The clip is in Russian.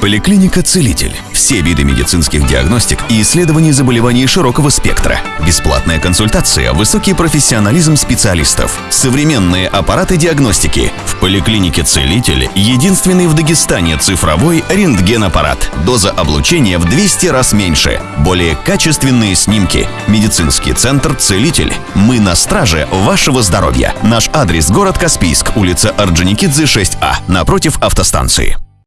Поликлиника «Целитель». Все виды медицинских диагностик и исследований заболеваний широкого спектра. Бесплатная консультация, высокий профессионализм специалистов, современные аппараты диагностики. В поликлинике «Целитель» единственный в Дагестане цифровой рентгенаппарат. Доза облучения в 200 раз меньше. Более качественные снимки. Медицинский центр «Целитель». Мы на страже вашего здоровья. Наш адрес – город Каспийск, улица Орджоникидзе, 6А, напротив автостанции.